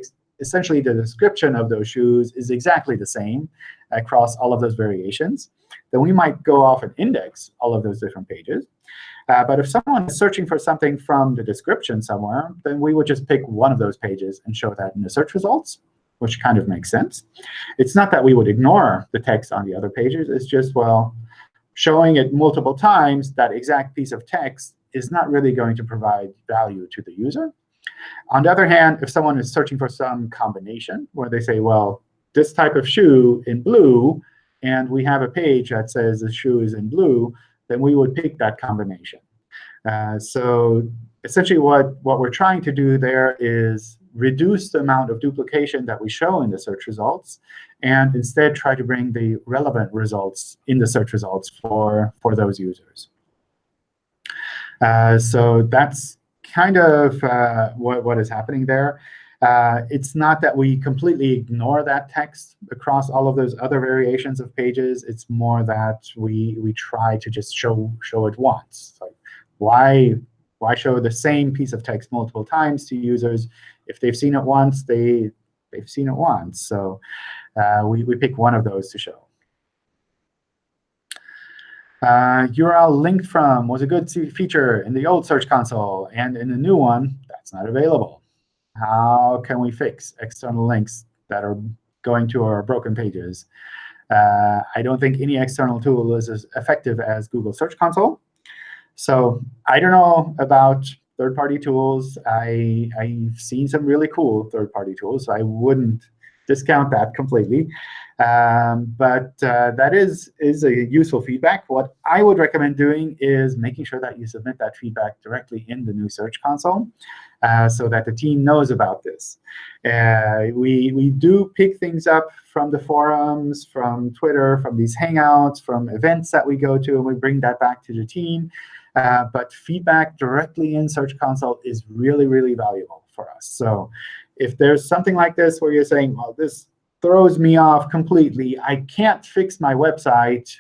essentially the description of those shoes is exactly the same across all of those variations, then we might go off and index all of those different pages. Uh, but if someone is searching for something from the description somewhere, then we would just pick one of those pages and show that in the search results, which kind of makes sense. It's not that we would ignore the text on the other pages. It's just, well, showing it multiple times, that exact piece of text is not really going to provide value to the user. On the other hand, if someone is searching for some combination where they say, well, this type of shoe in blue, and we have a page that says the shoe is in blue, then we would pick that combination. Uh, so essentially what, what we're trying to do there is reduce the amount of duplication that we show in the search results, and instead try to bring the relevant results in the search results for, for those users. Uh, so that's kind of uh, what, what is happening there. Uh, it's not that we completely ignore that text across all of those other variations of pages. It's more that we we try to just show show it once. Like why why show the same piece of text multiple times to users? If they've seen it once, they they've seen it once. So uh, we we pick one of those to show. Uh, URL linked from was a good feature in the old Search Console, and in the new one, that's not available. How can we fix external links that are going to our broken pages? Uh, I don't think any external tool is as effective as Google Search Console. So I don't know about third-party tools. I, I've seen some really cool third-party tools, so I wouldn't discount that completely. Um, but uh, that is, is a useful feedback. What I would recommend doing is making sure that you submit that feedback directly in the new Search Console uh, so that the team knows about this. Uh, we, we do pick things up from the forums, from Twitter, from these Hangouts, from events that we go to, and we bring that back to the team. Uh, but feedback directly in Search Console is really, really valuable for us. So if there's something like this where you're saying, well, this throws me off completely. I can't fix my website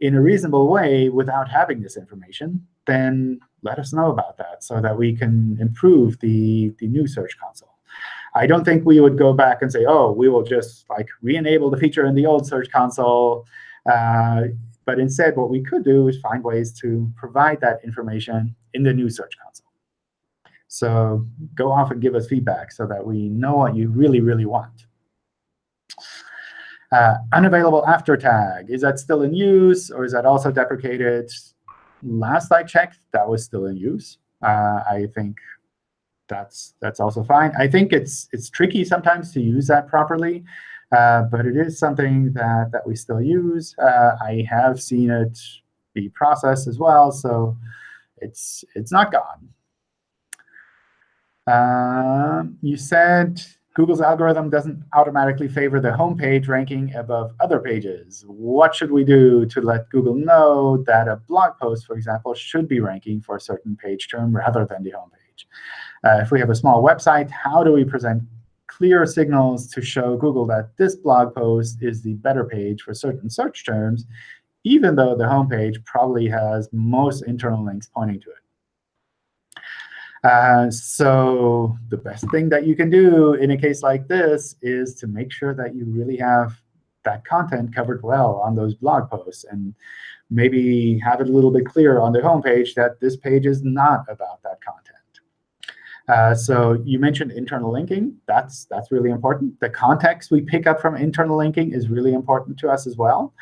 in a reasonable way without having this information, then let us know about that so that we can improve the, the new Search Console. I don't think we would go back and say, oh, we will just like re-enable the feature in the old Search Console. Uh, but instead, what we could do is find ways to provide that information in the new Search Console. So go off and give us feedback so that we know what you really, really want. Uh, unavailable after tag, is that still in use, or is that also deprecated? Last I checked, that was still in use. Uh, I think that's that's also fine. I think it's it's tricky sometimes to use that properly, uh, but it is something that that we still use. Uh, I have seen it be processed as well, so it's it's not gone. Uh, you said Google's algorithm doesn't automatically favor the home page ranking above other pages. What should we do to let Google know that a blog post, for example, should be ranking for a certain page term rather than the home page? Uh, if we have a small website, how do we present clear signals to show Google that this blog post is the better page for certain search terms, even though the home page probably has most internal links pointing to it? Uh, so the best thing that you can do in a case like this is to make sure that you really have that content covered well on those blog posts and maybe have it a little bit clearer on the homepage that this page is not about that content. Uh, so you mentioned internal linking. That's, that's really important. The context we pick up from internal linking is really important to us as well.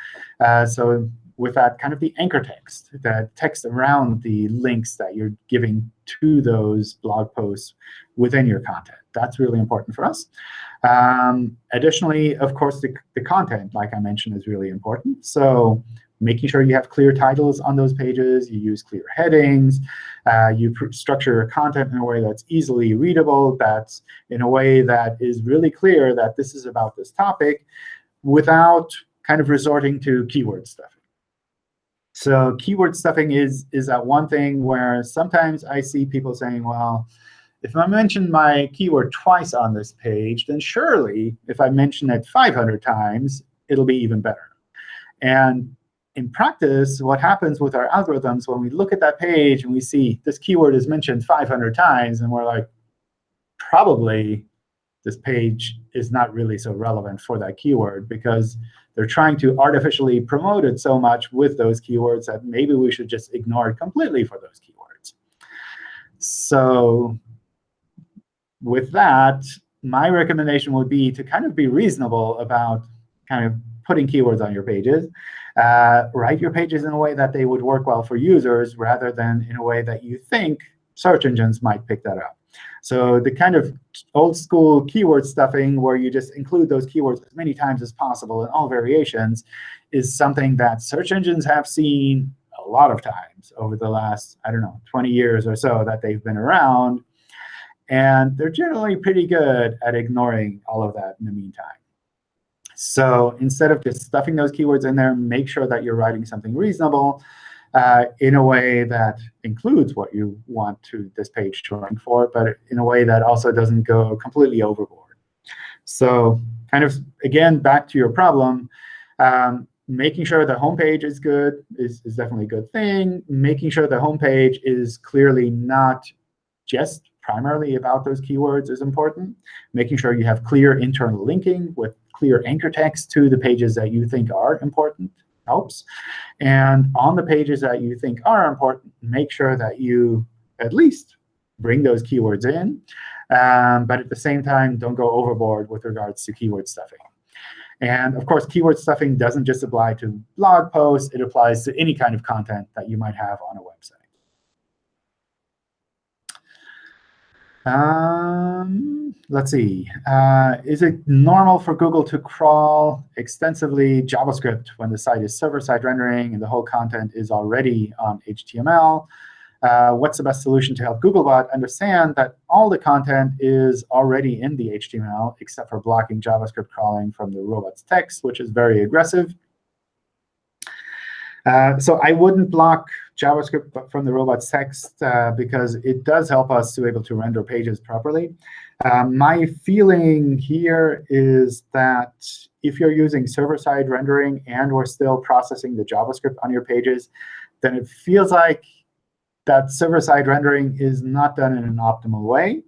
Uh, so with that kind of the anchor text, the text around the links that you're giving to those blog posts within your content. That's really important for us. Um, additionally, of course, the, the content, like I mentioned, is really important. So making sure you have clear titles on those pages, you use clear headings, uh, you structure your content in a way that's easily readable, that's in a way that is really clear that this is about this topic, without kind of resorting to keyword stuffing. So keyword stuffing is, is that one thing where sometimes I see people saying, well, if I mention my keyword twice on this page, then surely if I mention it 500 times, it'll be even better. And in practice, what happens with our algorithms when we look at that page and we see this keyword is mentioned 500 times, and we're like, probably this page is not really so relevant for that keyword because they're trying to artificially promote it so much with those keywords that maybe we should just ignore it completely for those keywords. So with that, my recommendation would be to kind of be reasonable about kind of putting keywords on your pages. Uh, write your pages in a way that they would work well for users rather than in a way that you think search engines might pick that up. So the kind of old school keyword stuffing where you just include those keywords as many times as possible in all variations is something that search engines have seen a lot of times over the last, I don't know, 20 years or so that they've been around. And they're generally pretty good at ignoring all of that in the meantime. So instead of just stuffing those keywords in there, make sure that you're writing something reasonable uh, in a way that includes what you want to this page to rank for, but in a way that also doesn't go completely overboard. So kind of, again, back to your problem, um, making sure the homepage is good is, is definitely a good thing. Making sure the homepage is clearly not just primarily about those keywords is important. Making sure you have clear internal linking with clear anchor text to the pages that you think are important helps. And on the pages that you think are important, make sure that you at least bring those keywords in. Um, but at the same time, don't go overboard with regards to keyword stuffing. And of course, keyword stuffing doesn't just apply to blog posts. It applies to any kind of content that you might have on a website. Um, let's see. Uh, is it normal for Google to crawl extensively JavaScript when the site is server-side rendering and the whole content is already on HTML? Uh, what's the best solution to help Googlebot understand that all the content is already in the HTML, except for blocking JavaScript crawling from the robot's text, which is very aggressive? Uh, so I wouldn't block JavaScript from the robot's text uh, because it does help us to be able to render pages properly. Um, my feeling here is that if you're using server-side rendering and we're still processing the JavaScript on your pages, then it feels like that server-side rendering is not done in an optimal way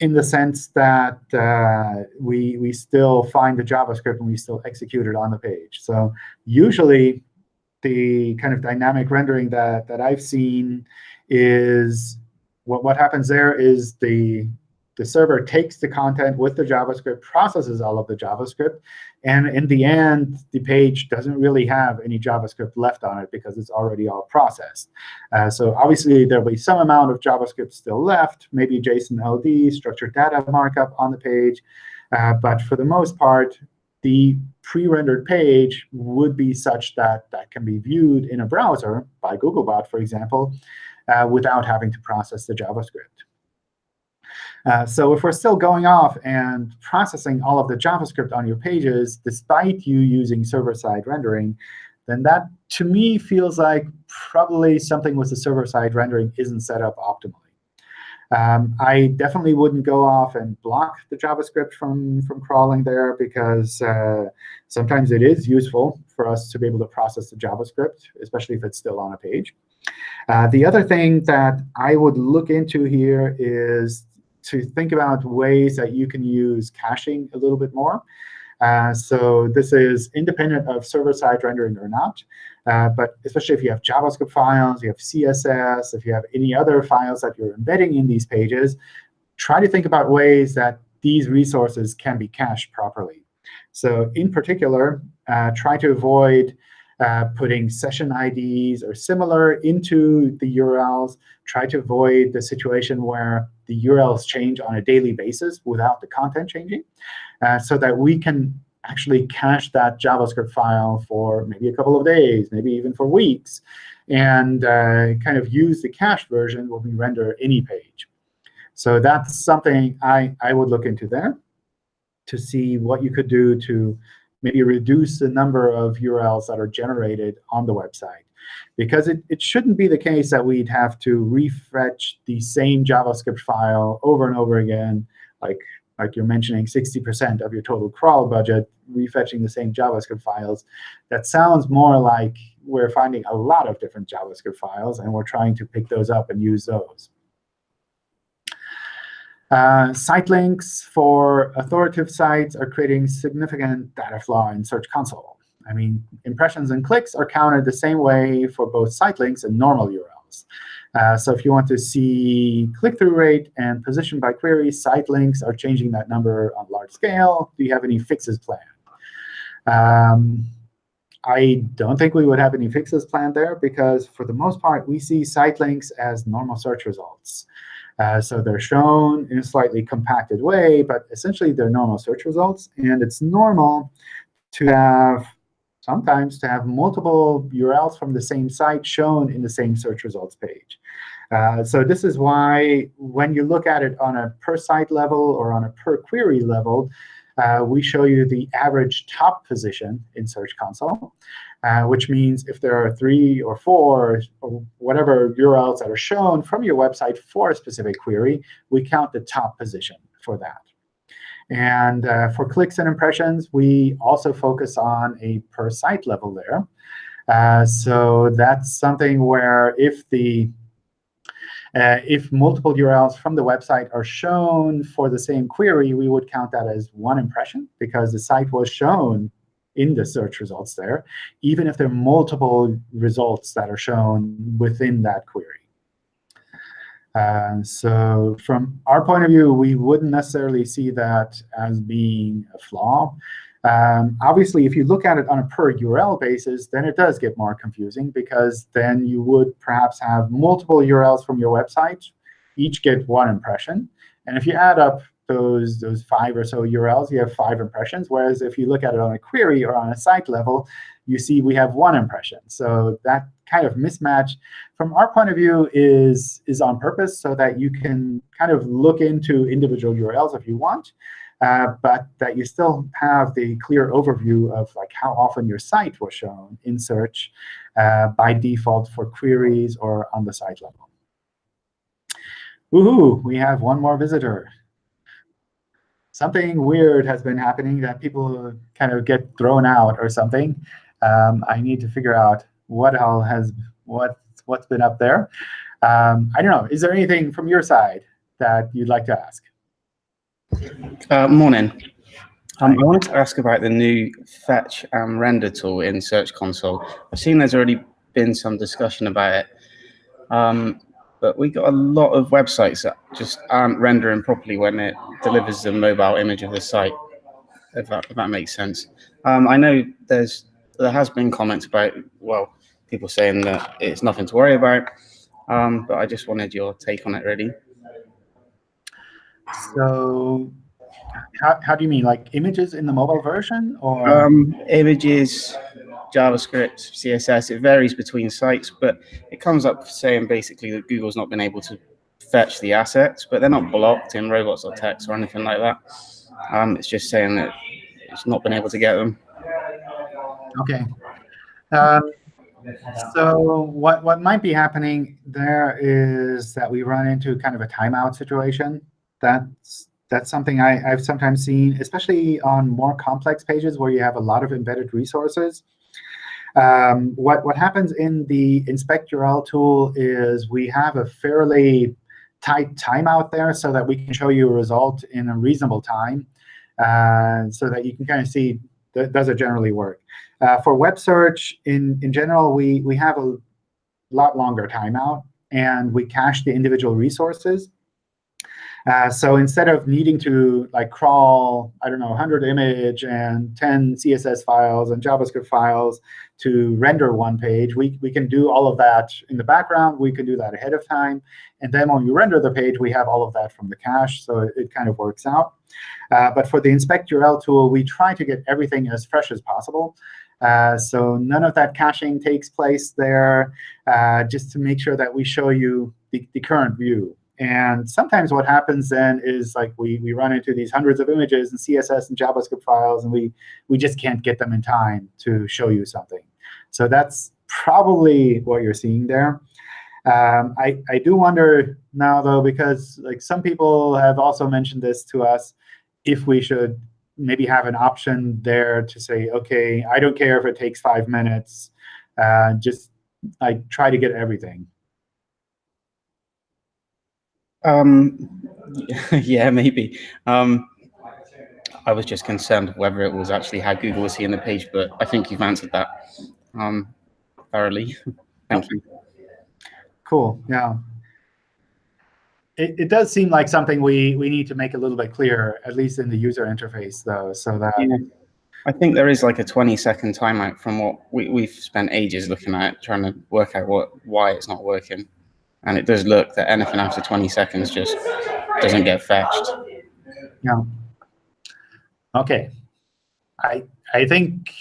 in the sense that uh, we, we still find the JavaScript and we still execute it on the page. So usually, the kind of dynamic rendering that, that I've seen is what, what happens there is the, the server takes the content with the JavaScript, processes all of the JavaScript, and in the end, the page doesn't really have any JavaScript left on it because it's already all processed. Uh, so obviously, there'll be some amount of JavaScript still left, maybe JSON LD, structured data markup on the page. Uh, but for the most part, the pre-rendered page would be such that that can be viewed in a browser by Googlebot, for example, uh, without having to process the JavaScript. Uh, so if we're still going off and processing all of the JavaScript on your pages, despite you using server-side rendering, then that, to me, feels like probably something with the server-side rendering isn't set up optimally. Um, I definitely wouldn't go off and block the JavaScript from, from crawling there because uh, sometimes it is useful for us to be able to process the JavaScript, especially if it's still on a page. Uh, the other thing that I would look into here is to think about ways that you can use caching a little bit more. Uh, so this is independent of server-side rendering or not. Uh, but especially if you have JavaScript files, you have CSS, if you have any other files that you're embedding in these pages, try to think about ways that these resources can be cached properly. So in particular, uh, try to avoid uh, putting session IDs or similar into the URLs. Try to avoid the situation where the URLs change on a daily basis without the content changing, uh, so that we can actually cache that JavaScript file for maybe a couple of days, maybe even for weeks, and uh, kind of use the cached version when we render any page. So that's something I, I would look into there. to see what you could do to maybe reduce the number of URLs that are generated on the website. Because it, it shouldn't be the case that we'd have to refetch the same JavaScript file over and over again, like, like you're mentioning 60% of your total crawl budget, refetching the same JavaScript files. That sounds more like we're finding a lot of different JavaScript files, and we're trying to pick those up and use those. Uh, site links for authoritative sites are creating significant data flaw in Search Console. I mean, impressions and clicks are counted the same way for both site links and normal URLs. Uh, so if you want to see click-through rate and position by query, site links are changing that number on large scale. Do you have any fixes planned? Um, I don't think we would have any fixes planned there, because for the most part, we see site links as normal search results. Uh, so they're shown in a slightly compacted way, but essentially they're normal search results. And it's normal to have sometimes to have multiple URLs from the same site shown in the same search results page. Uh, so this is why when you look at it on a per site level or on a per query level, uh, we show you the average top position in Search Console, uh, which means if there are three or four or whatever URLs that are shown from your website for a specific query, we count the top position for that. And uh, for clicks and impressions, we also focus on a per site level there. Uh, so that's something where if the uh, if multiple URLs from the website are shown for the same query, we would count that as one impression because the site was shown in the search results there, even if there are multiple results that are shown within that query. So from our point of view, we wouldn't necessarily see that as being a flaw. Um, obviously, if you look at it on a per URL basis, then it does get more confusing, because then you would perhaps have multiple URLs from your website, each get one impression. And if you add up those, those five or so URLs, you have five impressions. Whereas if you look at it on a query or on a site level, you see we have one impression. So that kind of mismatch, from our point of view, is, is on purpose so that you can kind of look into individual URLs if you want, uh, but that you still have the clear overview of like how often your site was shown in search uh, by default for queries or on the site level. Woohoo! We have one more visitor something weird has been happening that people kind of get thrown out or something. Um, I need to figure out what all has what what's been up there. Um, I don't know. Is there anything from your side that you'd like to ask? Uh, morning. Um, I wanted to ask about the new fetch and render tool in Search Console. I've seen there's already been some discussion about it. Um, but we got a lot of websites that just aren't rendering properly when it delivers the mobile image of the site, if that, if that makes sense. Um, I know there's there has been comments about, well, people saying that it's nothing to worry about, um, but I just wanted your take on it, really. So how, how do you mean, like images in the mobile version? or um, Images, JavaScript, CSS, it varies between sites, but it comes up saying basically that Google's not been able to fetch the assets, but they're not blocked in robots.txt or anything like that. Um, it's just saying that it's not been able to get them. OK. Um, so what, what might be happening there is that we run into kind of a timeout situation. That's that's something I, I've sometimes seen, especially on more complex pages where you have a lot of embedded resources. Um, what, what happens in the inspect URL tool is we have a fairly tight timeout there so that we can show you a result in a reasonable time uh, so that you can kind of see th does it generally work. Uh, for web search, in, in general, we, we have a lot longer timeout, and we cache the individual resources. Uh, so instead of needing to like crawl, I don't know, 100 image and 10 CSS files and JavaScript files to render one page, we, we can do all of that in the background. We can do that ahead of time. And then when we render the page, we have all of that from the cache. So it, it kind of works out. Uh, but for the inspect URL tool, we try to get everything as fresh as possible. Uh, so none of that caching takes place there, uh, just to make sure that we show you the, the current view And sometimes what happens then is like we, we run into these hundreds of images and CSS and JavaScript files, and we, we just can't get them in time to show you something. So that's probably what you're seeing there. Um, I, I do wonder now, though, because like some people have also mentioned this to us, if we should maybe have an option there to say, OK, I don't care if it takes five minutes. Uh, just I try to get everything. Um, yeah, maybe. Um, I was just concerned whether it was actually how Google was seeing the page, but I think you've answered that um, thoroughly. Thank you. Cool. Yeah. It, it does seem like something we, we need to make a little bit clearer, at least in the user interface, though, so that Yeah. I think there is like a 20 second timeout from what we, we've spent ages looking at, trying to work out what why it's not working. And it does look that anything after 20 seconds just doesn't get fetched. Yeah. Okay. I I think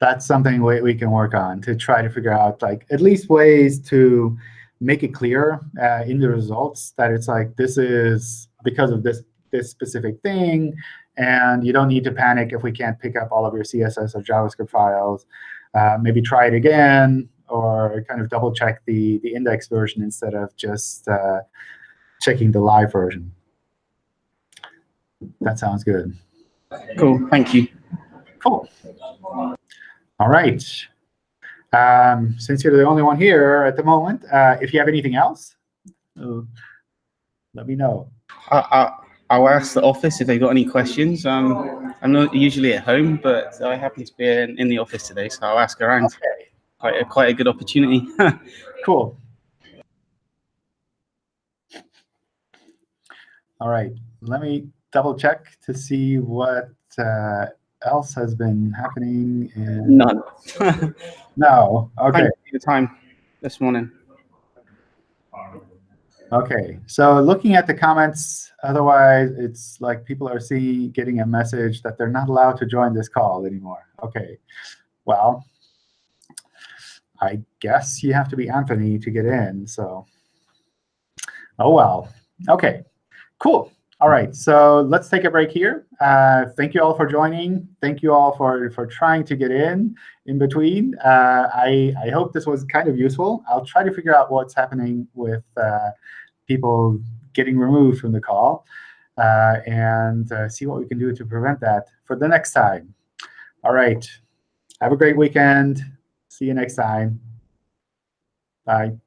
that's something we, we can work on to try to figure out like at least ways to make it clear uh, in the results that it's like this is because of this this specific thing, and you don't need to panic if we can't pick up all of your CSS or JavaScript files. Uh, maybe try it again, or kind of double check the the index version instead of just uh, checking the live version. That sounds good. Cool. Thank you. Cool. All right. Um, since you're the only one here at the moment, uh, if you have anything else, uh, let me know. I, I, I'll ask the office if they've got any questions. Um, I'm not usually at home, but I happen to be in, in the office today, so I'll ask around. Okay. Quite a, quite a good opportunity. Cool. All right. Let me double check to see what uh, else has been happening. In... None. No. Okay. You time this morning. Okay, so looking at the comments, otherwise it's like people are seeing, getting a message that they're not allowed to join this call anymore. Okay, well, I guess you have to be Anthony to get in, so. Oh, well. Okay, cool. All right, so let's take a break here. Uh, thank you all for joining. Thank you all for, for trying to get in in between. Uh, I, I hope this was kind of useful. I'll try to figure out what's happening with uh, people getting removed from the call uh, and uh, see what we can do to prevent that for the next time. All right, have a great weekend. See you next time. Bye.